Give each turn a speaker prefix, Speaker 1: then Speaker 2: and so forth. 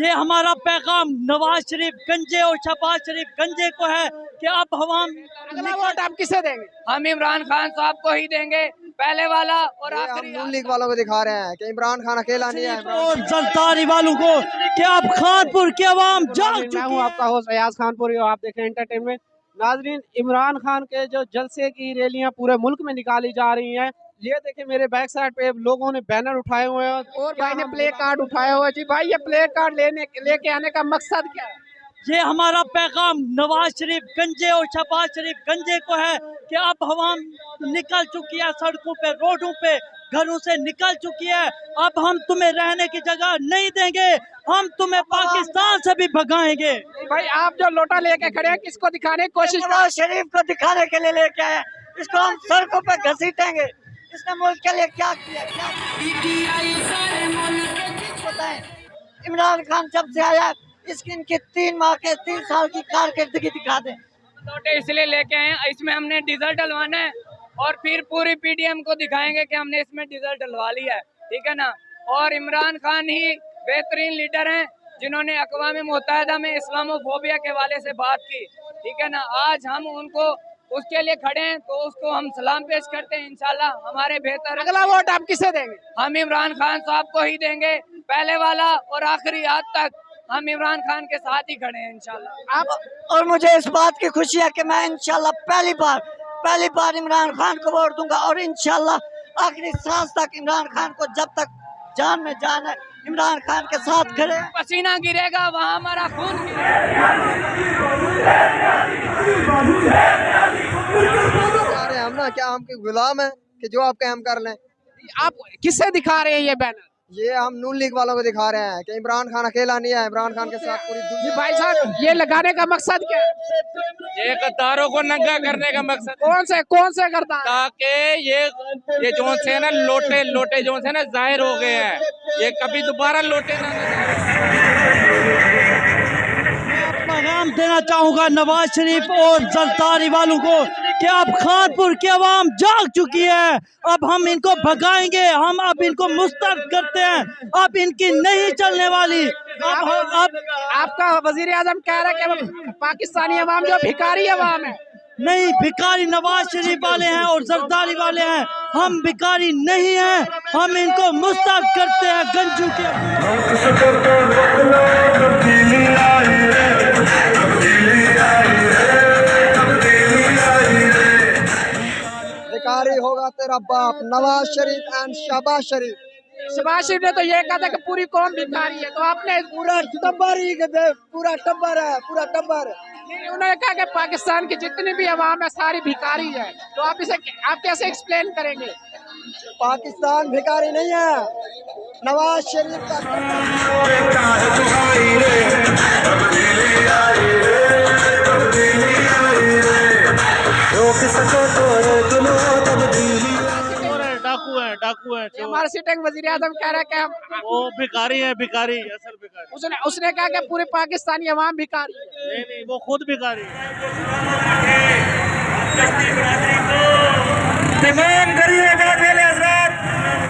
Speaker 1: یہ ہمارا پیغام نواز شریف گنجے اور شہباز شریف گنجے کو ہے کہ اب ہم
Speaker 2: اگلا ووٹ آپ کسے دیں گے؟
Speaker 3: ہم عمران خان صاحب کو ہی دیں گے پہلے والا اور
Speaker 4: ہم
Speaker 3: آخری
Speaker 4: نون لیگ والوں کو دکھا رہے ہیں کہ عمران خان اکیلا نہیں ہے
Speaker 1: اور زلطاری والوں کو کہ اب خانپور کی عوام جاگ
Speaker 2: میں
Speaker 1: چکی
Speaker 2: ہوں
Speaker 1: ہے
Speaker 2: آپ کا ہوسٹ ایاز خان پوری اور آپ دیکھ رہے ہیں انٹرٹینمنٹ ناظرین عمران خان کے جو جلسے کی ریلیاں پورے ملک میں نکالی جا رہی ہیں یہ دیکھیں میرے بیک سائڈ پہ لوگوں نے بینر اٹھائے ہوئے ہیں اور بھائی نے پلے کارڈ اٹھائے ہوئے جی بھائی یہ پلے کارڈ لینے لے کے آنے کا مقصد کیا ہے؟
Speaker 1: یہ ہمارا پیغام نواز شریف گنجے اور شہباز شریف گنجے کو ہے کہ اب عوام نکل چکی ہے سڑکوں پہ روڈوں پہ گھروں سے نکل چکی ہے۔ اب ہم تمہیں رہنے کی جگہ نہیں دیں گے ہم تمہیں پاکستان سے بھی بھگائیں گے۔
Speaker 2: بھائی آپ جو لوٹا لے کے کھڑے ہیں کس کو دکھانے کی کوشش
Speaker 5: نواز شریف کو دکھانے کے لیے لے کے آئے اس کو ہم سڑکوں پہ گھسیٹیں گے۔ اس نے ملک کے لیے کیا کیا؟ کیا عمران خان جب سے آیا، اس کی ان کی تین ماہ کے، تین سال کی کارکردگی دکھا دیں۔
Speaker 3: لوٹے اس لیے لے کے آئے ہیں، اس میں ہم نے ڈیزل ڈلوانا ہے اور پھر پوری پی ڈی ایم کو دکھائیں گے کہ ہم نے اس میں ڈیزل ڈلوا لیا ہے، ٹھیک ہے نا؟ اور عمران خان ہی بہترین لیڈر ہیں جنہوں نے اقوام متحدہ میں اسلام و فوبیا کے حوالے سے بات کی، ٹھیک ہے نا؟ آج ہم ان کو اس کے لیے کھڑے ہیں تو اس کو ہم سلام پیش کرتے ہیں انشاءاللہ ہمارے بہتر
Speaker 2: اگلا ووٹ آپ کسے دیں گے؟
Speaker 3: ہم عمران خان صاحب کو ہی دیں گے پہلے والا اور آخری آج تک ہم عمران خان کے ساتھ ہی کھڑے ہیں انشاءاللہ۔
Speaker 5: آپ اور مجھے اس بات کی خوشی ہے کہ میں انشاءاللہ پہلی بار پہلی بار عمران خان کو ووٹ دوں گا اور انشاءاللہ آخری سانس تک عمران خان کو جب تک جان میں جان ہے عمران خان کے ساتھ کھڑے ہیں۔
Speaker 3: پسینہ گرے گا وہاں ہمارا خون گرے گا۔
Speaker 4: چاہ رہے ہیں ہم نا کیا ہم کے غلام ہیں کہ جو آپ کام کر لیں؟
Speaker 2: آپ کسے دکھا رہے ہیں یہ بینر؟
Speaker 4: یہ ہم نون لیگ والوں کو دکھا رہے ہیں کہ عمران خان اکیلا نہیں ہے عمران خان کے ساتھ پوری دنیا
Speaker 2: بھائی صاحب یہ لگانے کا مقصد کیا ہے؟
Speaker 6: یہ قطاروں کو ننگا کرنے کا مقصد
Speaker 2: کون سے کون سے کرتا ہے
Speaker 6: تاکہ یہ یہ جو سے نا لوٹے لوٹے جو سے نا ظاہر ہو گئے ہیں۔ یہ کبھی دوبارہ لوٹے نہ
Speaker 1: پیغام دینا چاہوں گا نواز شریف اور زرداری والوں کو۔ کہ اب خانپور کی عوام جاگ چکی ہے۔ اب ہم ان کو بھگائیں گے ہم اب ان کو مسترد کرتے ہیں۔ اب ان کی نہیں چلنے والی۔ اب
Speaker 2: آپ کا وزیر اعظم کہہ رہا ہے کہ پاکستانی عوام جو بھکاری عوام ہے
Speaker 1: نہیں بھکاری نواز شریف والے ہیں اور زرداری والے ہیں۔ ہم بھکاری نہیں ہیں۔ ہم ان کو مسترد کرتے ہیں۔ گنجو کے
Speaker 4: بھکاری ہوگا تیرا باپ نواز شریف اینڈ شہباز شریف۔
Speaker 2: شباز شریف نے تو یہ کہا تھا کہ پوری قوم بھکاری ہے تو آپ نے
Speaker 4: پورا ٹبر ہی پورا ٹبر ہے پورا ٹبر
Speaker 2: انہوں نے کہا کہ پاکستان کی جتنی بھی عوام ہے ساری بھکاری ہے۔ تو آپ اسے آپ کیسے ایکسپلین کریں گے؟
Speaker 4: پاکستان بھکاری نہیں ہے۔ نواز شریف کا
Speaker 1: ہے ڈاکو ہے
Speaker 2: یہ ہمارا سٹنگ وزیر اعظم کہہ رہا ہے کہ ہم
Speaker 1: وہ بھکاری ہے بھکاری اصل بھکاری۔
Speaker 2: اس نے اس نے کہا کہ پورے پاکستانی عوام بھکاری ہے۔
Speaker 1: نہیں نہیں وہ خود بھکاری
Speaker 6: تمام غریب